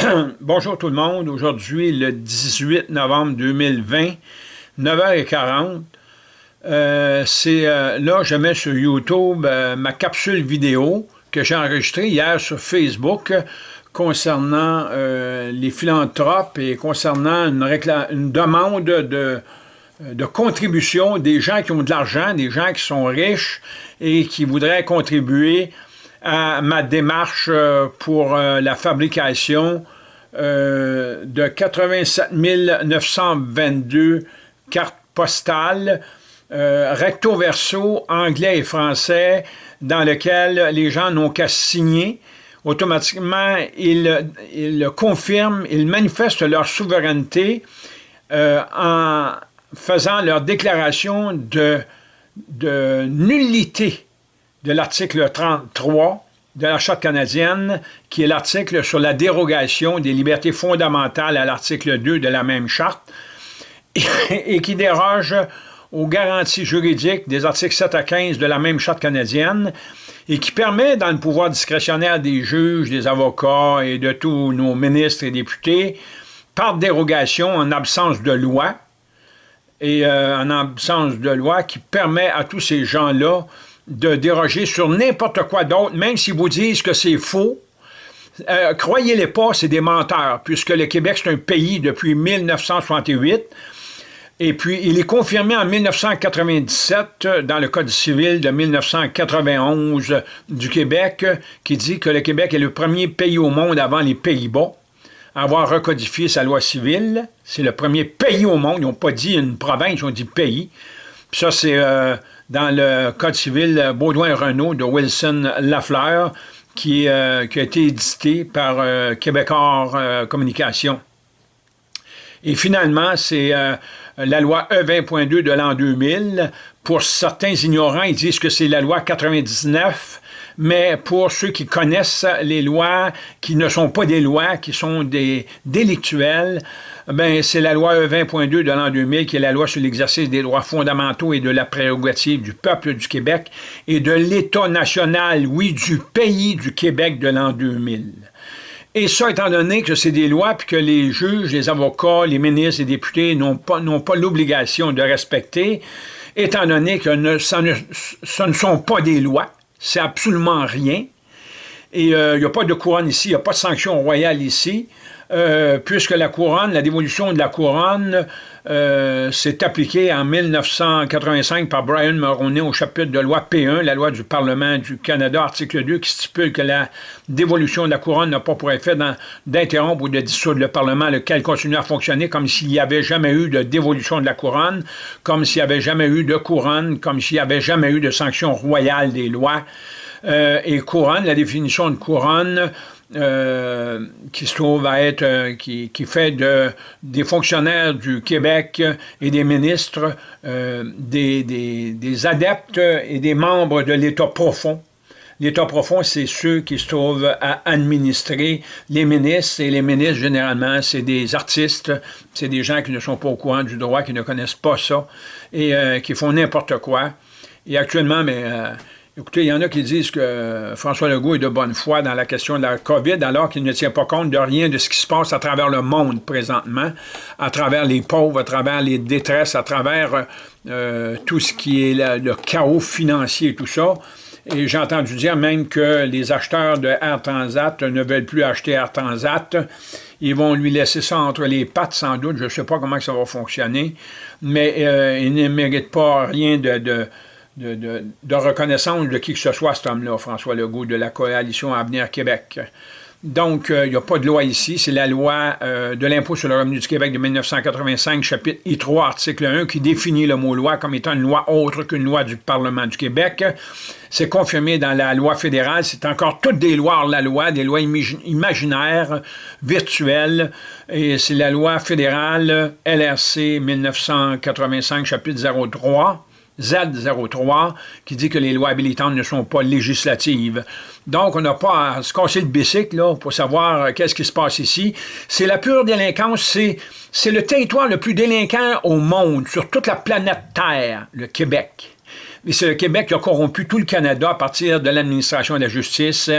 Bonjour tout le monde. Aujourd'hui, le 18 novembre 2020, 9h40. Euh, c'est euh, là, je mets sur YouTube euh, ma capsule vidéo que j'ai enregistrée hier sur Facebook concernant les philanthropes et concernant une, une demande de, de contribution des gens qui ont de l'argent, des gens qui sont riches et qui voudraient contribuer à ma démarche euh, pour euh, la fabrication euh, de 87 922 cartes postales recto verso anglais et français dans lequel les gens n'ont qu'à signer. Automatiquement, ils, ils, confirment, ils manifestent leur souveraineté en faisant leur déclaration de, de nullité de l'article 33 de la Charte canadienne, qui est l'article sur la dérogation des libertés fondamentales à l'article 2 de la même Charte, et qui déroge aux garanties juridiques des articles 7 à 15 de la même Charte canadienne, et qui permet, dans le pouvoir discrétionnaire des juges, des avocats et de tous nos ministres et députés, par dérogation en absence de loi, et euh, en absence de loi qui permet à tous ces gens-là de déroger sur n'importe quoi d'autre, même s'ils vous disent que c'est faux, euh, croyez-les pas, c'est des menteurs, puisque le Québec, c'est un pays depuis 1968, et puis il est confirmé en 1997 dans le Code civil de 1991 du Québec, qui dit que le Québec est le premier pays au monde avant les Pays-Bas à avoir recodifié sa loi civile. C'est le premier pays au monde, ils n'ont pas dit une province, ils ont dit pays. Puis ça, c'est... Euh, dans le Code civil Baudouin-Renault de Wilson Lafleur, qui, euh, qui, a été édité par euh, Québécois euh, Communication. Et finalement, c'est la loi E20.2 de l'an 2000. Pour certains ignorants, ils disent que c'est la loi 99, mais pour ceux qui connaissent les lois, qui ne sont pas des lois, qui sont des délictuels, ben, c'est la loi E20.2 de l'an 2000 qui est la loi sur l'exercice des droits fondamentaux et de la prérogative du peuple du Québec et de l'État national, oui, du pays du Québec de l'an 2000. Et ça, étant donné que c'est des lois, puis que les juges, les avocats, les ministres, les députés n'ont pas, pas l'obligation de respecter, étant donné que ça ne, ce ne sont pas des lois, c'est absolument rien, et euh, il n'y a pas de couronne ici, il n'y a pas de sanction royale ici, euh, puisque la couronne, la dévolution de la couronne euh, s'est appliquée en 1985 par Brian Mulroney au chapitre de loi P1, la loi du Parlement du Canada, article 2, qui stipule que la dévolution de la couronne n'a pas pour effet d'interrompre ou de dissoudre le Parlement, lequel continue à fonctionner comme s'il n'y avait jamais eu de dévolution de la couronne, comme s'il n'y avait jamais eu de couronne, comme s'il n'y avait jamais eu de sanction royale des lois. Euh, et couronne, la définition de couronne, euh, qui se trouve à être, euh, qui, qui, fait de, des fonctionnaires du Québec et des ministres euh, des, des, des, adeptes et des membres de l'État profond. L'État profond, c'est ceux qui se trouvent à administrer les ministres, et les ministres, généralement, c'est des artistes, c'est des gens qui ne sont pas au courant du droit, qui ne connaissent pas ça, et qui font n'importe quoi. Et actuellement, mais Écoutez, il y en a qui disent que François Legault est de bonne foi dans la question de la COVID, alors qu'il ne tient pas compte de rien de ce qui se passe à travers le monde présentement, à travers les pauvres, à travers les détresses, à travers euh, tout ce qui est le, chaos financier et tout ça. Et j'ai entendu dire même que les acheteurs de Air Transat ne veulent plus acheter Air Transat. Ils vont lui laisser ça entre les pattes, sans doute. Je ne sais pas comment ça va fonctionner. Mais euh, il ne mérite pas rien de, reconnaissance de qui que ce soit, cet homme-là, François Legault, de la coalition Avenir Québec. Donc, euh, il n'y a pas de loi ici. C'est la loi euh, de l'impôt sur le revenu du Québec de 1985, chapitre I3, article 1, qui définit le mot loi comme étant une loi autre qu'une loi du Parlement du Québec. C'est confirmé dans la loi fédérale. C'est encore toutes des lois la loi, des lois imaginaires, virtuelles. Et c'est la loi fédérale LRC 1985, chapitre 03 Z03 qui dit que les lois habilitantes ne sont pas législatives. Donc, on n'a pas à se casser le bicycle pour savoir euh, qu'est-ce qui se passe ici. C'est la pure délinquance, c'est le territoire le plus délinquant au monde, sur toute la planète Terre, le Québec. Mais c'est le Québec qui a corrompu tout le Canada à partir de l'administration de la justice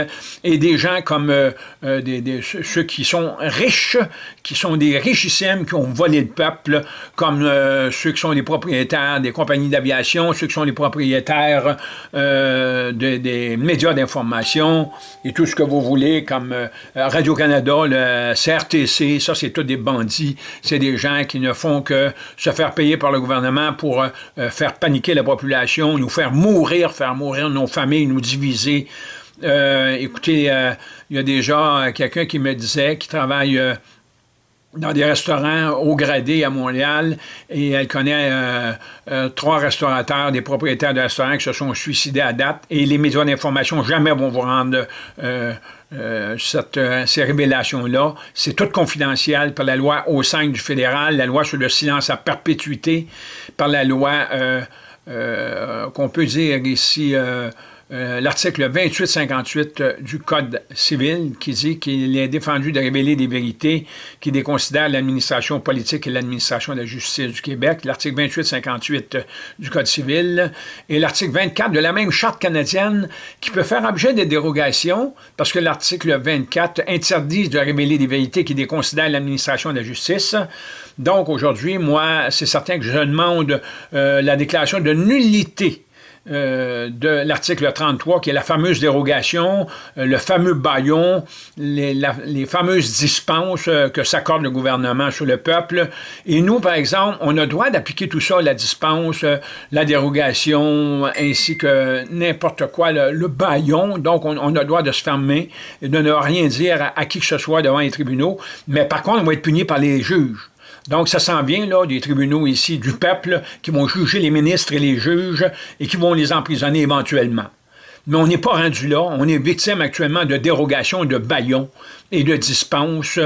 et des gens comme euh, euh, ceux qui sont riches, qui sont des richissimes, qui ont volé le peuple, comme euh, ceux qui sont les propriétaires des compagnies d'aviation, ceux qui sont les propriétaires des médias d'information et tout ce que vous voulez, comme Radio-Canada, le CRTC, ça c'est tous des bandits, c'est des gens qui ne font que se faire payer par le gouvernement pour faire paniquer la population, nous faire mourir, faire mourir nos familles, nous diviser. Euh, écoutez, euh, il y a déjà euh, quelqu'un qui me disait, qui travaille dans des restaurants haut gradés à Montréal, et elle connaît trois restaurateurs, des propriétaires de restaurants qui se sont suicidés à date, et les médias d'information jamais vont vous rendre cette, ces révélations-là. C'est tout confidentiel par la loi au sein du fédéral, la loi sur le silence à perpétuité, par la loi euh, qu'on peut dire ici euh, euh, l'article 2858 du Code civil qui dit qu'il est défendu de révéler des vérités qui déconsidèrent l'administration politique et l'administration de la justice du Québec, l'article 2858 du Code civil, et l'article 24 de la même Charte canadienne qui peut faire objet de dérogations parce que l'article 24 interdit de révéler des vérités qui déconsidèrent l'administration de la justice. Donc, aujourd'hui, moi, c'est certain que je demande euh, la déclaration de nullité euh, de l'article 33, qui est la fameuse dérogation, euh, le fameux baillon, les, fameuses dispenses que s'accorde le gouvernement sur le peuple. Et nous, par exemple, on a le droit d'appliquer tout ça, la dispense, la dérogation, ainsi que n'importe quoi, le, baillon. Donc, on, a le droit de se fermer et de ne rien dire à, à qui que ce soit devant les tribunaux. Mais par contre, on va être puni par les juges. Donc, ça s'en vient, là, des tribunaux ici du peuple qui vont juger les ministres et les juges et qui vont les emprisonner éventuellement. Mais on n'est pas rendu là. On est victime actuellement de dérogations, de baillons et de dispenses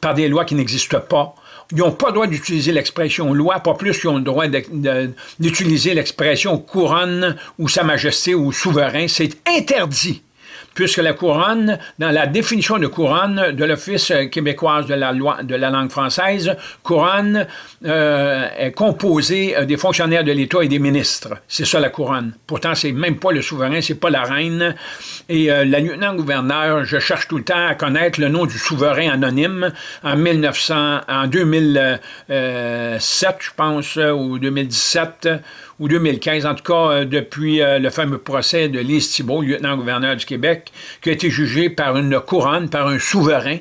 par des lois qui n'existent pas. Ils n'ont pas le droit d'utiliser l'expression loi, pas plus qu'ils ont le droit d'utiliser l'expression couronne ou sa majesté ou souverain. C'est interdit puisque la couronne, dans la définition de couronne de l'Office québécoise de la, loi, de la langue française, couronne euh, est composée euh, des fonctionnaires de l'État et des ministres. C'est ça la couronne. Pourtant, c'est même pas le souverain, c'est pas la reine. Et euh, la lieutenant-gouverneur, je cherche tout le temps à connaître le nom du souverain anonyme. En 1900, en 2007, je pense, ou 2017, ou 2015, en tout cas euh, depuis le fameux procès de Lise Thibault, lieutenant-gouverneur du Québec, qui a été jugé par une couronne, par un souverain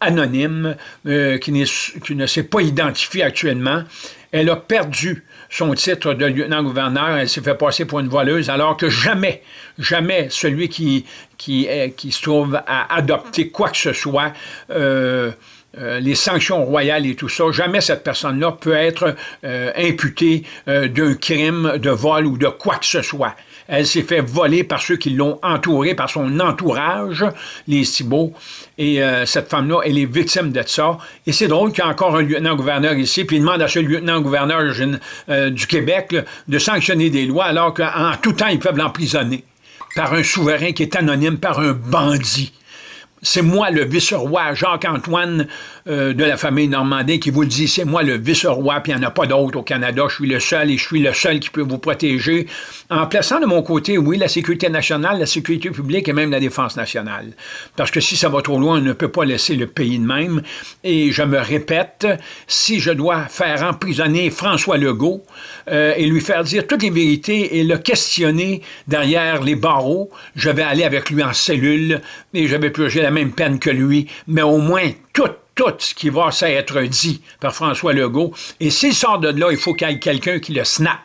anonyme euh, qui, ne s'est pas identifié actuellement. Elle a perdu son titre de lieutenant-gouverneur, elle s'est fait passer pour une voleuse, alors que jamais, jamais celui qui, se trouve à adopter quoi que ce soit euh, les sanctions royales et tout ça, jamais cette personne-là peut être euh, imputée euh, d'un crime de vol ou de quoi que ce soit. Elle s'est fait voler par ceux qui l'ont entourée, par son entourage, les Cibaux. Et cette femme-là, elle est victime de ça. Et c'est drôle qu'il y a encore un lieutenant-gouverneur ici, puis il demande à ce lieutenant-gouverneur du Québec de sanctionner des lois, alors qu'en tout temps, ils peuvent l'emprisonner par un souverain qui est anonyme, par un bandit. C'est moi le vice-roi Jacques-Antoine euh, de la famille Normandin qui vous le dit, c'est moi le vice-roi, puis il n'y en a pas d'autre au Canada, je suis le seul et je suis le seul qui peut vous protéger, en plaçant de mon côté, oui, la sécurité nationale, la sécurité publique et même la défense nationale. Parce que si ça va trop loin, on ne peut pas laisser le pays de même. Et je me répète, si je dois faire emprisonner François Legault euh, et lui faire dire toutes les vérités et le questionner derrière les barreaux, je vais aller avec lui en cellule et je vais purger la même peine que lui, mais au moins tout tout ce qui va s'être dit par François Legault. Et s'il sort de là, il faut qu'il y ait quelqu'un qui le snap.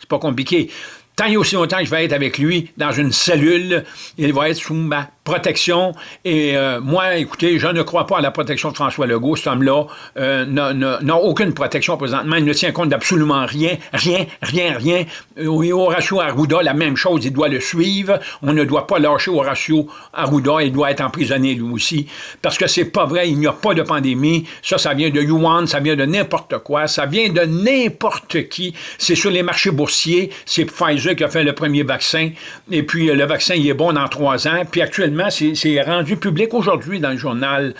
C'est pas compliqué. Tant et aussi longtemps que je vais être avec lui dans une cellule, il va être sous ma protection. Et euh, moi, écoutez, je ne crois pas à la protection de François Legault. Cet homme-là euh, n'a aucune protection présentement. Il ne tient compte d'absolument rien, rien, rien, rien. Et Horacio Arruda, la même chose, il doit le suivre. On ne doit pas lâcher Horacio Arruda. Il doit être emprisonné lui aussi. Parce que c'est pas vrai, il n'y a pas de pandémie. Ça, ça vient de Yuan, ça vient de n'importe quoi. Ça vient de n'importe qui. C'est sur les marchés boursiers. C'est Pfizer qui a fait le premier vaccin. Et puis, le vaccin, il est bon dans trois ans. Puis actuellement, c'est rendu public aujourd'hui dans le journal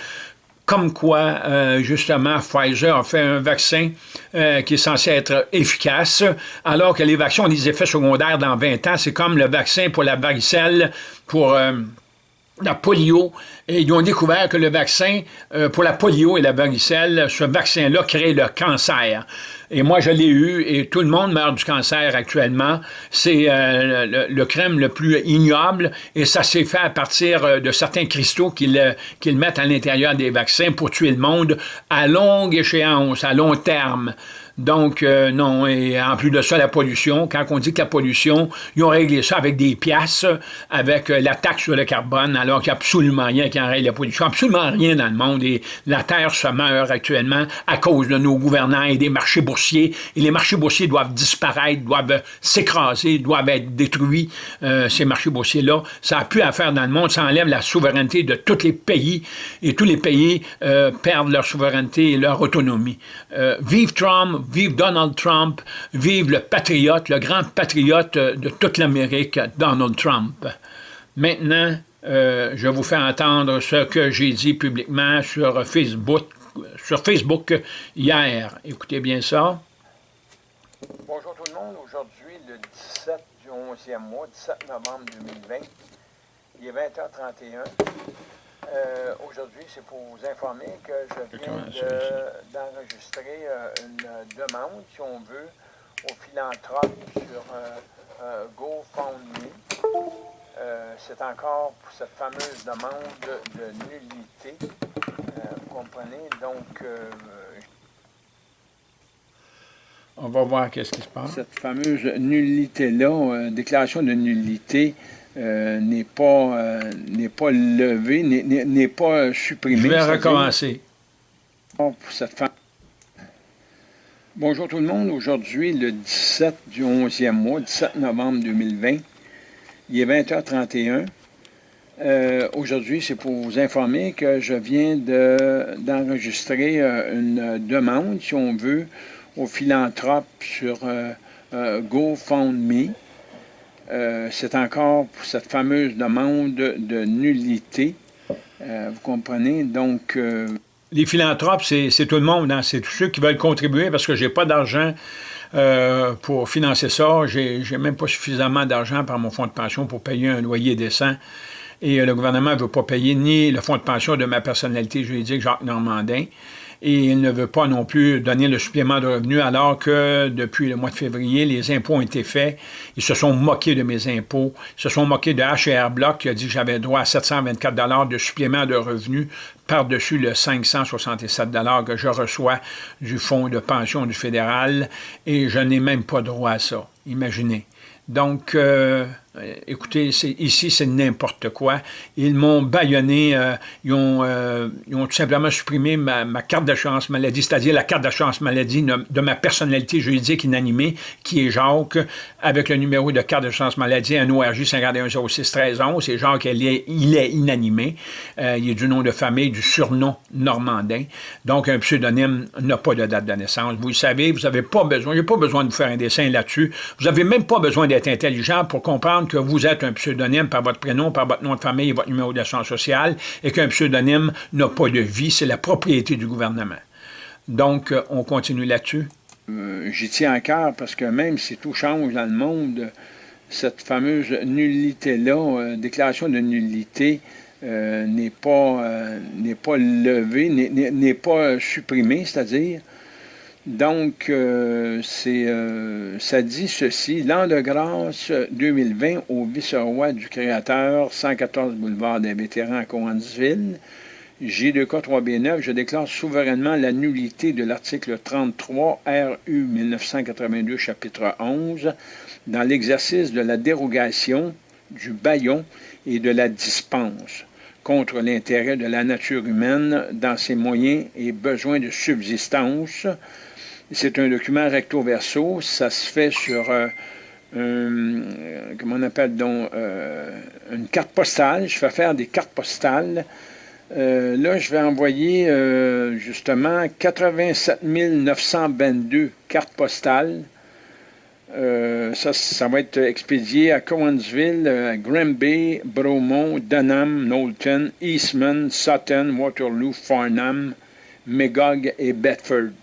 comme quoi, euh, justement, Pfizer a fait un vaccin euh, qui est censé être efficace, alors que les vaccins ont des effets secondaires dans 20 ans. C'est comme le vaccin pour la varicelle, pour euh, la polio, et ils ont découvert que le vaccin pour la polio et la varicelle, ce vaccin-là crée le cancer. Et moi, je l'ai eu, et tout le monde meurt du cancer actuellement. C'est euh, le, crème le plus ignoble, et ça s'est fait à partir euh, de certains cristaux qu'ils mettent à l'intérieur des vaccins pour tuer le monde à longue échéance, à long terme. Donc, euh, non, et en plus de ça, la pollution, quand on dit que la pollution, ils ont réglé ça avec des pièces, avec euh, la taxe sur le carbone, alors qu'il n'y a absolument rien qui en règle la pollution, absolument rien dans le monde, et la Terre se meurt actuellement à cause de nos gouvernants et des marchés boursiers, et les marchés boursiers doivent disparaître, doivent s'écraser, doivent être détruits, euh, ces marchés boursiers-là. Ça n'a plus à faire dans le monde, ça enlève la souveraineté de tous les pays, et tous les pays perdent leur souveraineté et leur autonomie. vive Trump, vive Donald Trump, vive le patriote, le grand patriote de toute l'Amérique, Donald Trump. Maintenant, euh, je vous fais entendre ce que j'ai dit publiquement sur Facebook, sur Facebook hier. Écoutez bien ça. Bonjour tout le monde. Aujourd'hui, le 17 du 11e mois, 17 novembre 2020, il est 20h31. Euh, aujourd'hui, c'est pour vous informer que je viens d'enregistrer euh, une demande, si on veut, aux philanthropes sur euh, GoFundMe. c'est encore pour cette fameuse demande de, nullité. vous comprenez? Donc, on va voir qu'est-ce qui se passe. Cette fameuse nullité-là, déclaration de nullité, euh, n'est pas, euh, n'est pas levé, n'est pas supprimé. Je vais recommencer. Pour cette Bonjour tout le monde. Aujourd'hui, le 17 du 11e mois, 17 novembre 2020, il est 20h31. Euh, aujourd'hui, c'est pour vous informer que je viens d'enregistrer une demande, si on veut, aux philanthropes sur GoFundMe. Euh, c'est encore pour cette fameuse demande de nullité. Euh, vous comprenez? Donc... Euh, Les philanthropes, c'est tout le monde, hein? c'est tous ceux qui veulent contribuer parce que j'ai pas d'argent pour financer ça. J'ai même pas suffisamment d'argent par mon fonds de pension pour payer un loyer décent. Et le gouvernement ne veut pas payer ni le fonds de pension de ma personnalité juridique, Jacques Normandin, et il ne veut pas non plus donner le supplément de revenus alors que depuis le mois de février, les impôts ont été faits. Ils se sont moqués de mes impôts. Ils se sont moqués de HR Block qui a dit que j'avais droit à 724 de supplément de revenus par-dessus le 567 que je reçois du fonds de pension du fédéral et je n'ai même pas droit à ça. Imaginez. Donc, euh, écoutez, ici, c'est n'importe quoi. Ils m'ont baïonné, euh, ils, ont, euh, ils, ont, tout simplement supprimé ma, carte d'assurance maladie, c'est-à-dire la carte d'assurance maladie de, ma personnalité juridique inanimée, qui est Jacques, avec le numéro de carte d'assurance maladie, un ORJ 51061311. C'est Jacques, il est, il est inanimé. il est du nom de famille, du surnom normandin. Donc, un pseudonyme n'a pas de date de naissance. Vous le savez, vous n'avez pas besoin, j'ai pas besoin de vous faire un dessin là-dessus. Vous n'avez même pas besoin d'être intelligent pour comprendre que vous êtes un pseudonyme par votre prénom, par votre nom de famille et votre numéro d'assurance sociale, et qu'un pseudonyme n'a pas de vie, c'est la propriété du gouvernement. Donc, euh, on continue là-dessus? Euh, j'y tiens à cœur parce que même si tout change dans le monde, cette fameuse nullité-là, euh, déclaration de nullité, n'est pas, n'est pas levée, n'est pas supprimée, c'est-à-dire donc, euh, euh, ça dit ceci. L'an de grâce 2020 au vice-roi du Créateur, 114 boulevard des vétérans à Cowansville, J2K3B9, je déclare souverainement la nullité de l'article 33 RU 1982, chapitre 11, dans l'exercice de la dérogation, du baillon et de la dispense contre l'intérêt de la nature humaine dans ses moyens et besoins de subsistance, c'est un document recto-verso. Ça se fait sur euh, un, comment on appelle donc, euh, une carte postale. Je fais faire des cartes postales. Euh, là, je vais envoyer justement 87 922 cartes postales ça, ça va être expédié à Cowansville, à Granby, Bromont, Dunham, Knowlton, Eastman, Sutton, Waterloo, Farnham, Megog et Bedford.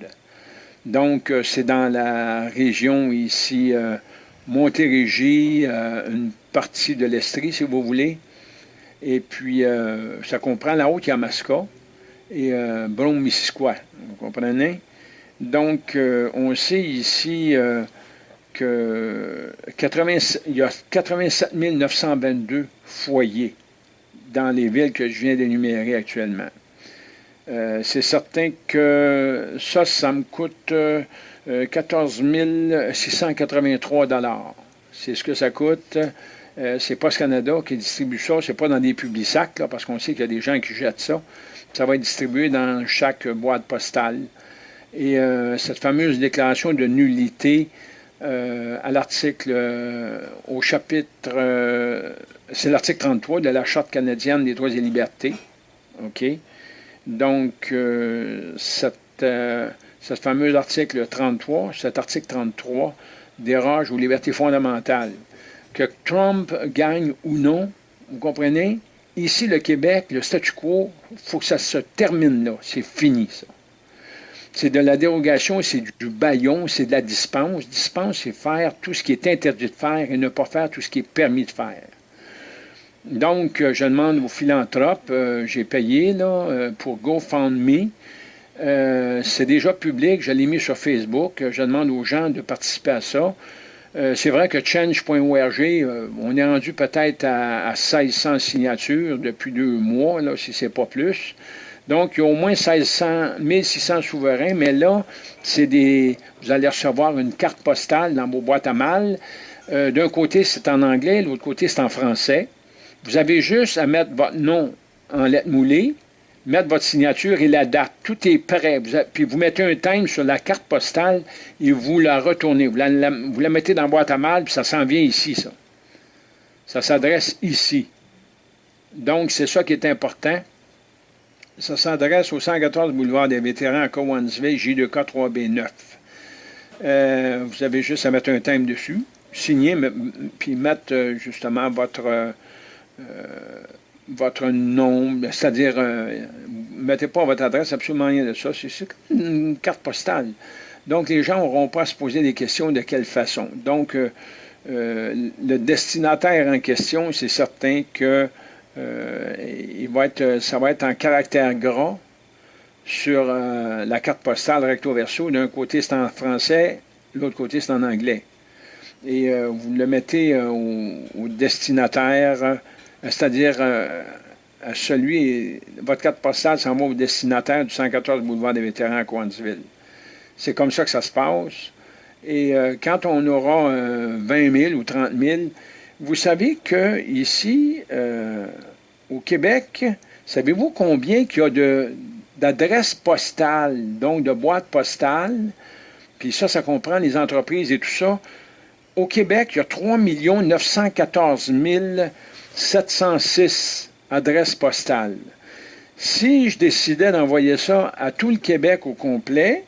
Donc, euh, c'est dans la région ici, euh, Montérégie, une partie de l'Estrie, si vous voulez. Et puis, ça comprend la Haute-Yamaska et Brome-Missisquoi. Vous comprenez? Donc, on sait ici que 80, il y a 87 922 foyers dans les villes que je viens d'énumérer actuellement. Euh, c'est certain que ça, ça me coûte 14 euh, 683 C'est ce que ça coûte. Euh, c'est Post Canada qui distribue ça. C'est pas dans des publics sacs, parce qu'on sait qu'il y a des gens qui jettent ça. Ça va être distribué dans chaque boîte postale. Et cette fameuse déclaration de nullité, à l'article, au chapitre, c'est l'article 33 de la Charte canadienne des droits et libertés. OK? Donc, cette, cette fameuse article 33, cet article 33 déroge aux libertés fondamentales. Que Trump gagne ou non, vous comprenez? Ici, le Québec, le statu quo, il faut que ça se termine là. C'est fini, ça. C'est de la dérogation, c'est du baillon, c'est de la dispense. Dispense, c'est faire tout ce qui est interdit de faire et ne pas faire tout ce qui est permis de faire. Donc, euh, je demande aux philanthropes, euh, j'ai payé là, euh, pour GoFundMe. c'est déjà public, je l'ai mis sur Facebook. Je demande aux gens de participer à ça. c'est vrai que change.org, on est rendu peut-être à, à, 1600 signatures depuis deux mois, là, si c'est pas plus. Donc, il y a au moins 1600, 1600 souverains, mais là, c'est des, vous allez recevoir une carte postale dans vos boîtes à mal. D'un côté, c'est en anglais, l'autre côté, c'est en français. Vous avez juste à mettre votre nom en lettres moulées, mettre votre signature et la date. Tout est prêt. puis vous mettez un time sur la carte postale et vous la retournez. Vous la, vous la mettez dans la boîte à mal, puis ça s'en vient ici, ça. Ça s'adresse ici. Donc, c'est ça qui est important. Ça s'adresse au 114 boulevard des vétérans à Cowansville, J2K 3B9. Euh, vous avez juste à mettre un thème dessus, signer, puis mettre euh, justement votre, euh, votre nom, c'est-à-dire, mettez pas votre adresse, absolument rien de ça, c'est une carte postale. Donc, les gens n'auront pas à se poser des questions de quelle façon. Donc, le destinataire en question, c'est certain que euh, il va être, ça va être en caractère gras sur euh, la carte postale recto-verso. D'un côté, c'est en français, l'autre côté, c'est en anglais. Et euh, vous le mettez au, destinataire, c'est-à-dire à celui, votre carte postale s'en va au destinataire du 114 boulevard des vétérans à Coansville. C'est comme ça que ça se passe. Et quand on aura 20 000 ou 30 000, vous savez qu'ici, euh, au Québec, savez-vous combien qu'il y a d'adresses postales, donc de boîtes postales, puis ça, ça comprend les entreprises et tout ça. Au Québec, il y a 3 914 706 adresses postales. Si je décidais d'envoyer ça à tout le Québec au complet,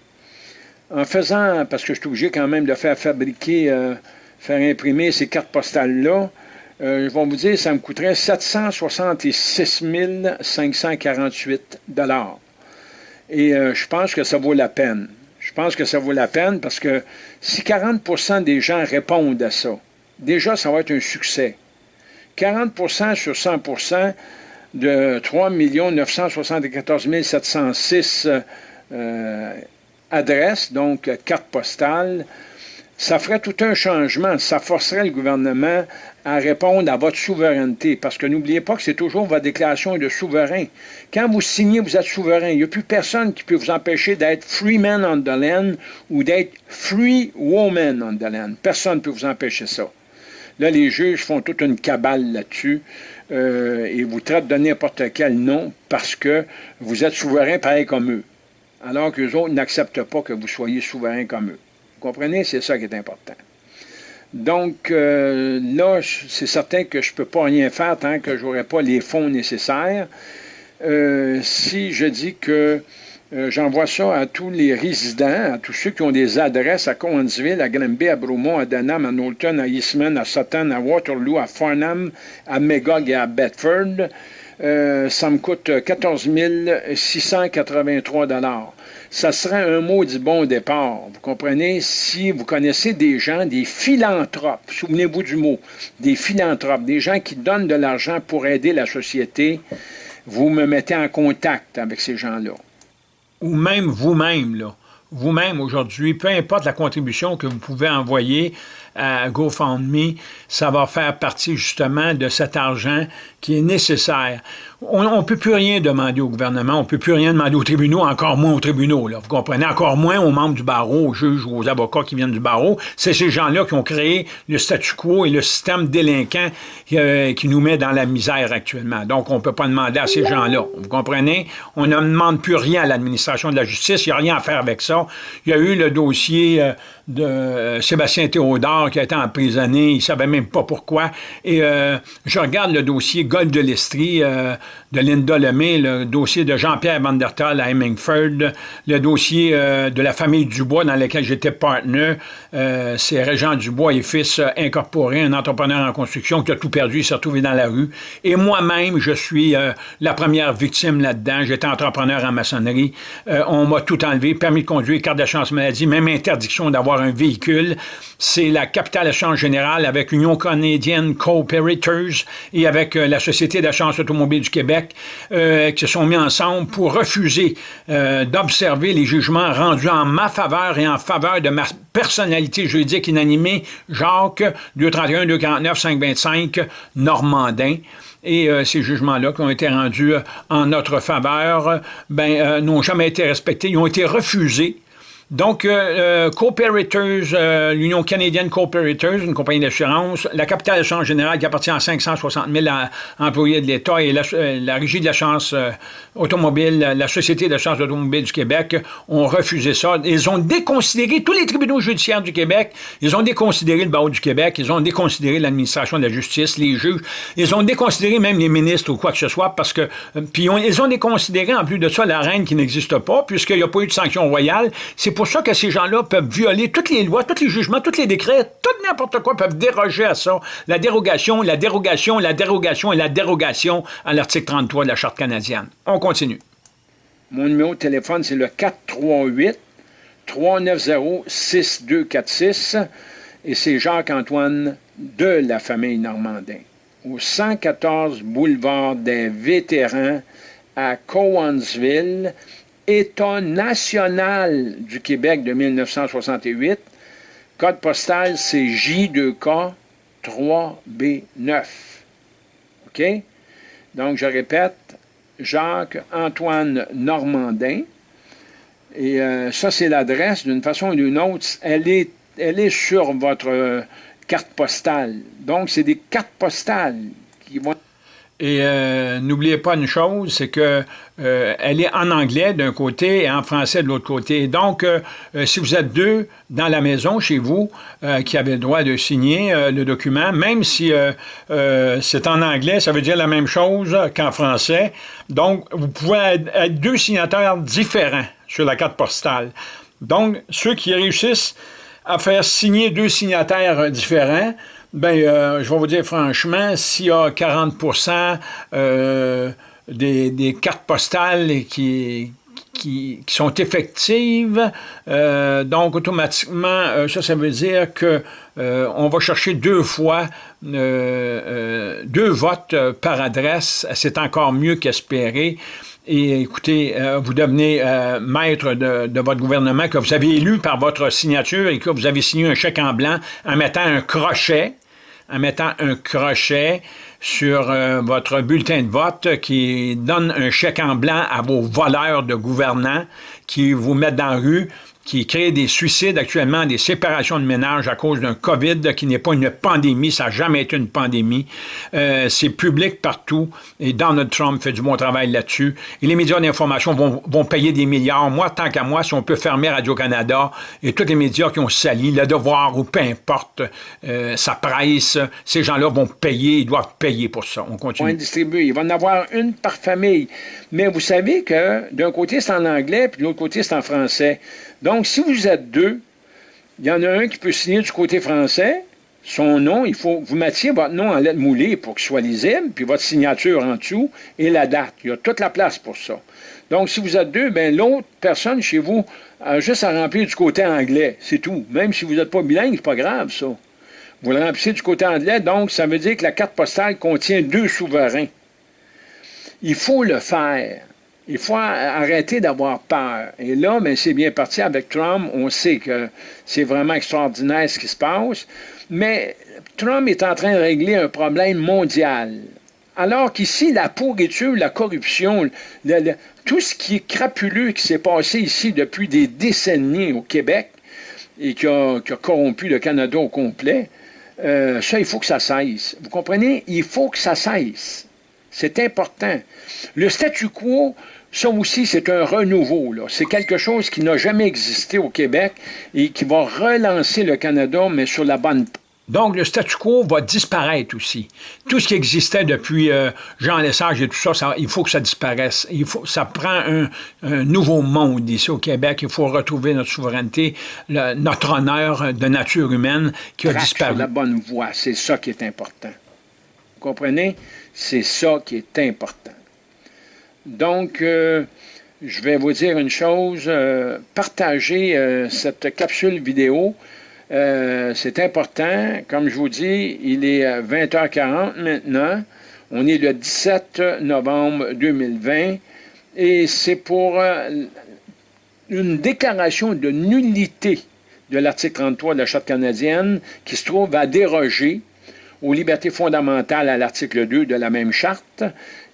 en faisant, parce que je suis obligé quand même de faire fabriquer euh, faire imprimer ces cartes postales-là, euh, je vais vous dire, ça me coûterait 766 548 Et euh, je pense que ça vaut la peine. Je pense que ça vaut la peine parce que si 40% des gens répondent à ça, déjà, ça va être un succès. 40% sur 100% de 3 974 706 euh, adresses, donc cartes postales, ça ferait tout un changement. Ça forcerait le gouvernement à répondre à votre souveraineté. Parce que n'oubliez pas que c'est toujours votre déclaration de souverain. Quand vous signez, vous êtes souverain. Il n'y a plus personne qui peut vous empêcher d'être free man on the land ou d'être free woman on the land. Personne ne peut vous empêcher ça. Là, les juges font toute une cabale là-dessus euh, et vous traitent de n'importe quel nom parce que vous êtes souverain pareil comme eux. Alors que les autres n'acceptent pas que vous soyez souverain comme eux comprenez? C'est ça qui est important. Donc, euh, là, c'est certain que je ne peux pas rien faire tant que je n'aurai pas les fonds nécessaires. Euh, si je dis que Euh, j'envoie ça à tous les résidents, à tous ceux qui ont des adresses à Cowansville, à Granby, à Bromont, à Denham, à Knowlton, à Eastman, à Sutton, à Waterloo, à Farnham, à Megog et à Bedford. Euh, ça me coûte 14 683 Ça serait un mot du bon départ. Vous comprenez? Si vous connaissez des gens, des philanthropes, souvenez-vous du mot, des philanthropes, des gens qui donnent de l'argent pour aider la société, vous me mettez en contact avec ces gens-là. Ou même vous-même, là. Vous-même aujourd'hui, peu importe la contribution que vous pouvez envoyer à GoFundMe, ça va faire partie justement de cet argent qui est nécessaire on ne peut plus rien demander au gouvernement, on ne peut plus rien demander aux tribunaux, encore moins aux tribunaux. Là, vous comprenez? Encore moins aux membres du barreau, aux juges ou aux avocats qui viennent du barreau. C'est ces gens-là qui ont créé le statu quo et le système délinquant euh, qui nous met dans la misère actuellement. Donc, on ne peut pas demander à ces gens-là. Vous comprenez? On ne demande plus rien à l'administration de la justice. Il n'y a rien à faire avec ça. Il y a eu le dossier euh, de euh, Sébastien Théodore qui a été emprisonné. Il ne savait même pas pourquoi. Et je regarde le dossier Gold de l'Estrie de Linda Lemay, le dossier de Jean-Pierre Vandertal à Hemingford, le dossier euh, de la famille Dubois dans lequel j'étais partenaire. Euh, c'est Régent Dubois et fils euh, incorporé, un entrepreneur en construction qui a tout perdu, il s'est retrouvé dans la rue. Et moi-même, je suis la première victime là-dedans. J'étais entrepreneur en maçonnerie. on m'a tout enlevé, permis de conduire, carte d'assurance maladie, même interdiction d'avoir un véhicule. C'est la capitale assurance générale avec Union canadienne Cooperators et avec la Société d'assurance automobile du Québec euh, qui se sont mis ensemble pour refuser euh, d'observer les jugements rendus en ma faveur et en faveur de ma personnalité juridique inanimée, Jacques 231, 249, 525, Normandin. Et euh, ces jugements-là qui ont été rendus en notre faveur, ben, n'ont jamais été respectés. Ils ont été refusés donc, euh, euh, euh, l'Union canadienne Cooperators, une compagnie d'assurance, la capitale d'assurance générale qui appartient à 560 000 employés de l'État et la, la, Régie de l'assurance automobile, la Société d'assurance automobile du Québec ont refusé ça. Ils ont déconsidéré tous les tribunaux judiciaires du Québec, ils ont déconsidéré le barreau du Québec, ils ont déconsidéré l'administration de la justice, les juges, ils ont déconsidéré même les ministres ou quoi que ce soit parce que, puis ils ont déconsidéré en plus de ça la reine qui n'existe pas puisqu'il n'y a pas eu de sanction royale. Pour ça que ces gens-là peuvent violer toutes les lois, tous les jugements, tous les décrets, tout n'importe quoi, peuvent déroger à ça. La dérogation, la dérogation, la dérogation et la dérogation à l'article 33 de la Charte canadienne. On continue. Mon numéro de téléphone, c'est le 438 390 6246 et c'est Jacques-Antoine de la famille Normandin au 114 boulevard des Vétérans à Cowansville, État national du Québec de 1968. Code postal, c'est J2K 3B9. OK? Donc, je répète, Jacques-Antoine Normandin. Et euh, ça, c'est l'adresse. D'une façon ou d'une autre, elle est, sur votre euh, carte postale. Donc, c'est des cartes postales qui vont et euh, n'oubliez pas une chose, c'est que euh, elle est en anglais d'un côté et en français de l'autre côté. Donc, euh, si vous êtes deux dans la maison chez vous qui avez le droit de signer le document, même si c'est en anglais, ça veut dire la même chose qu'en français. Donc, vous pouvez être deux signataires différents sur la carte postale. Donc, ceux qui réussissent à faire signer deux signataires différents, Bien, euh, je vais vous dire franchement, s'il y a 40% euh, des, cartes postales qui, sont effectives, euh, donc automatiquement, ça, ça veut dire que on va chercher deux fois deux votes par adresse. C'est encore mieux qu'espérer. Et écoutez, vous devenez maître de, votre gouvernement que vous avez élu par votre signature et que vous avez signé un chèque en blanc en mettant un crochet en mettant un crochet sur euh, votre bulletin de vote qui donne un chèque en blanc à vos voleurs de gouvernants qui vous mettent dans la rue qui crée des suicides actuellement, des séparations de ménage à cause d'un COVID qui n'est pas une pandémie, ça n'a jamais été une pandémie. Euh, c'est public partout et Donald Trump fait du bon travail là-dessus. Et les médias d'information vont, vont, payer des milliards. Moi, tant qu'à moi, si on peut fermer Radio-Canada et tous les médias qui ont sali, Le Devoir ou peu importe, euh, sa presse, ces gens-là vont payer, ils doivent payer pour ça. On continue. On distribuer. Il va en avoir une par famille. Mais vous savez que d'un côté, c'est en anglais, puis de l'autre côté, c'est en français. Donc, si vous êtes deux, il y en a un qui peut signer du côté français, son nom, il faut vous mettiez votre nom en lettres moulées pour qu'il soit lisible, puis votre signature en dessous et la date. Il y a toute la place pour ça. Donc, si vous êtes deux, ben l'autre personne chez vous a juste à remplir du côté anglais. C'est tout. Même si vous n'êtes pas bilingue, c'est pas grave, ça. Vous le remplissez du côté anglais, donc ça veut dire que la carte postale contient deux souverains. Il faut le faire. Il faut arrêter d'avoir peur. Et là, mais c'est bien parti avec Trump. On sait que c'est vraiment extraordinaire ce qui se passe. Mais Trump est en train de régler un problème mondial. Alors qu'ici, la pourriture, la corruption, tout ce qui est crapuleux qui s'est passé ici depuis des décennies au Québec et qui a, corrompu le Canada au complet, euh, ça, il faut que ça cesse. Vous comprenez? Il faut que ça cesse. C'est important. Le statu quo, ça aussi, c'est un renouveau. C'est quelque chose qui n'a jamais existé au Québec et qui va relancer le Canada, mais sur la bonne donc, le statu quo va disparaître aussi. Tout ce qui existait depuis euh, Jean Lesage et tout ça, il faut que ça disparaisse. Il faut, ça prend un, nouveau monde ici au Québec. Il faut retrouver notre souveraineté, notre honneur de nature humaine qui a disparu. la bonne voie, c'est ça qui est important. Vous comprenez? C'est ça qui est important. Donc, euh, je vais vous dire une chose, euh, partagez euh, cette capsule vidéo, c'est important. Comme je vous dis, il est 20h40 maintenant. On est le 17 novembre 2020 et c'est pour une déclaration de nullité de l'article 33 de la Charte canadienne qui se trouve à déroger aux libertés fondamentales à l'article 2 de la même charte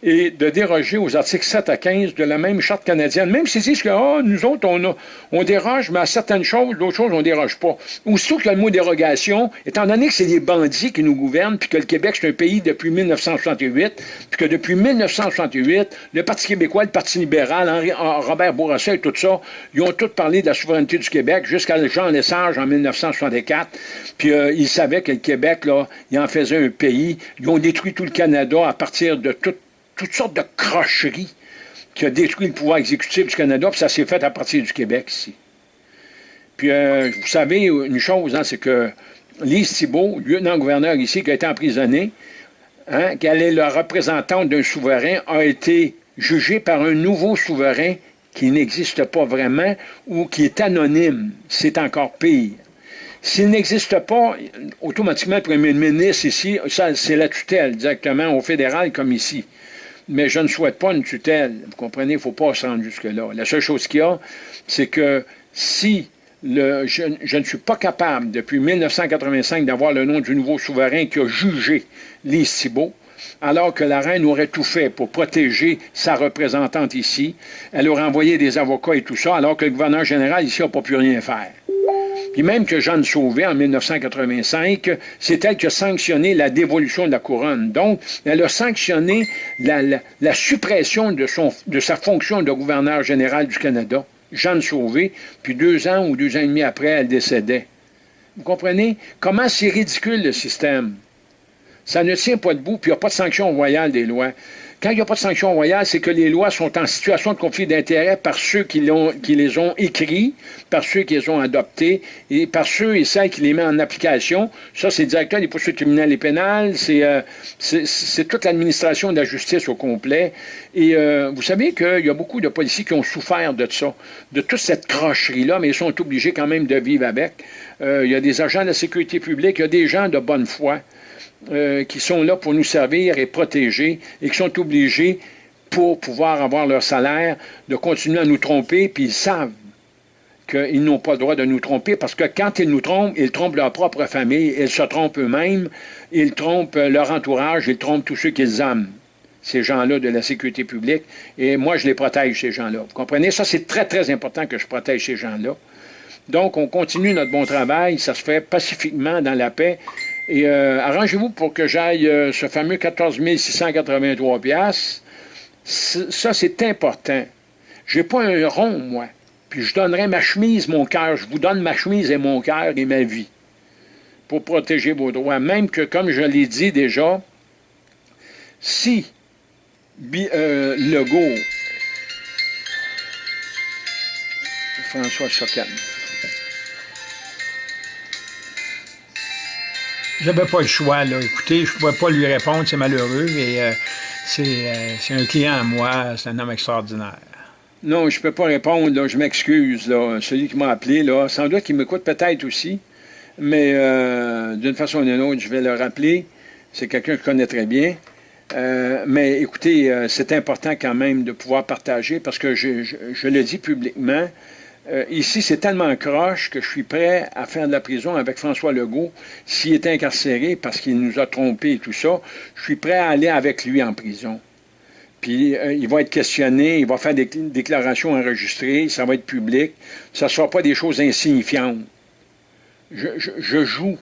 et de déroger aux articles 7 à 15 de la même charte canadienne. Même s'ils disent que oh, nous autres, on, on déroge, mais à certaines choses, d'autres choses, on ne déroge pas. Aussitôt que le mot dérogation, étant donné que c'est des bandits qui nous gouvernent, puis que le Québec, c'est un pays depuis 1968, puis que depuis 1968, le Parti québécois, le Parti libéral, Henri, Robert Bourassa et tout ça, ils ont tous parlé de la souveraineté du Québec jusqu'à Jean Lesage en 1964. Puis euh, ils savaient que le Québec, là, il en faisait un pays. Ils ont détruit tout le Canada à partir de toute toutes sortes de crocheries qui a détruit le pouvoir exécutif du Canada, puis ça s'est fait à partir du Québec ici. Puis, euh, vous savez une chose, hein, c'est que Lise Thibault, lieutenant-gouverneur ici, qui a été emprisonné, hein, qu'elle est la représentante d'un souverain, a été jugée par un nouveau souverain qui n'existe pas vraiment ou qui est anonyme. C'est encore pire. S'il n'existe pas, automatiquement, le premier ministre ici, c'est la tutelle directement au fédéral comme ici mais je ne souhaite pas une tutelle. Vous comprenez, il ne faut pas se rendre jusque-là. La seule chose qu'il y a, c'est que si le, je, ne suis pas capable, depuis 1985, d'avoir le nom du nouveau souverain qui a jugé Thibault, alors que la reine aurait tout fait pour protéger sa représentante ici, elle aurait envoyé des avocats et tout ça, alors que le gouverneur général ici n'a pas pu rien faire. Puis même que Jeanne Sauvé, en 1985, c'est elle qui a sanctionné la dévolution de la couronne. Donc, elle a sanctionné la, suppression de, de sa fonction de gouverneur général du Canada, Jeanne Sauvé, puis deux ans ou deux ans et demi après, elle décédait. Vous comprenez? Comment c'est ridicule le système? Ça ne tient pas debout, puis il n'y a pas de sanction royale des lois. Quand il n'y a pas de sanction royale, c'est que les lois sont en situation de conflit d'intérêt par ceux qui, qui, les ont écrits, par ceux qui les ont adoptés, et par ceux et celles qui les mettent en application. Ça, c'est le directeur des poursuites criminelles et pénales, c'est euh, toute l'administration de la justice au complet. Et euh, vous savez qu'il y a beaucoup de policiers qui ont souffert de ça, de toute cette crocherie-là, mais ils sont obligés quand même de vivre avec. Euh, il y a des agents de la sécurité publique, il y a des gens de bonne foi. Euh, qui sont là pour nous servir et protéger et qui sont obligés, pour pouvoir avoir leur salaire, de continuer à nous tromper, puis ils savent qu'ils n'ont pas le droit de nous tromper, parce que quand ils nous trompent, ils trompent leur propre famille, ils se trompent eux-mêmes, ils trompent leur entourage, ils trompent tous ceux qu'ils aiment, ces gens-là de la sécurité publique, et moi, je les protège, ces gens-là. Vous comprenez? Ça, c'est très, très important que je protège ces gens-là. Donc, on continue notre bon travail, ça se fait pacifiquement dans la paix. Et euh, arrangez-vous pour que j'aille euh, ce fameux 14 683 Ça, c'est important. Je n'ai pas un rond, moi. Puis je donnerai ma chemise, mon cœur. Je vous donne ma chemise et mon cœur et ma vie pour protéger vos droits. Même que, comme je l'ai dit déjà, si euh, Legault, François Chocan, J'avais pas le choix, là. Écoutez, je pouvais pas lui répondre, c'est malheureux, mais euh, euh, c'est un client à moi, c'est un homme extraordinaire. Non, je peux pas répondre, je m'excuse, là. Celui qui m'a appelé, là, sans doute qu'il m'écoute peut-être aussi, mais euh, d'une façon ou d'une autre, je vais le rappeler. C'est quelqu'un que je connais très bien. mais écoutez, c'est important quand même de pouvoir partager parce que je, je le dis publiquement, euh, ici, c'est tellement croche que je suis prêt à faire de la prison avec François Legault s'il est incarcéré parce qu'il nous a trompés et tout ça. Je suis prêt à aller avec lui en prison. Puis euh, il va être questionné, il va faire des déclarations enregistrées, ça va être public. Ça ne sera pas des choses insignifiantes. Je, je, joue